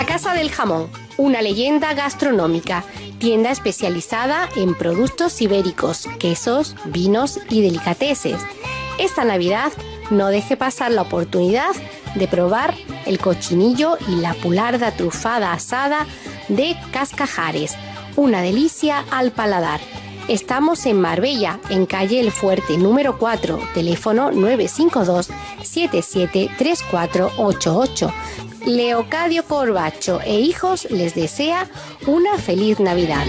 Casa del Jamón, una leyenda gastronómica, tienda especializada en productos ibéricos, quesos, vinos y delicateces. Esta Navidad no deje pasar la oportunidad de probar el cochinillo y la pularda trufada asada de Cascajares, una delicia al paladar. Estamos en Marbella, en calle El Fuerte número 4, teléfono 952 773488. Leocadio Corbacho e hijos les desea una feliz Navidad.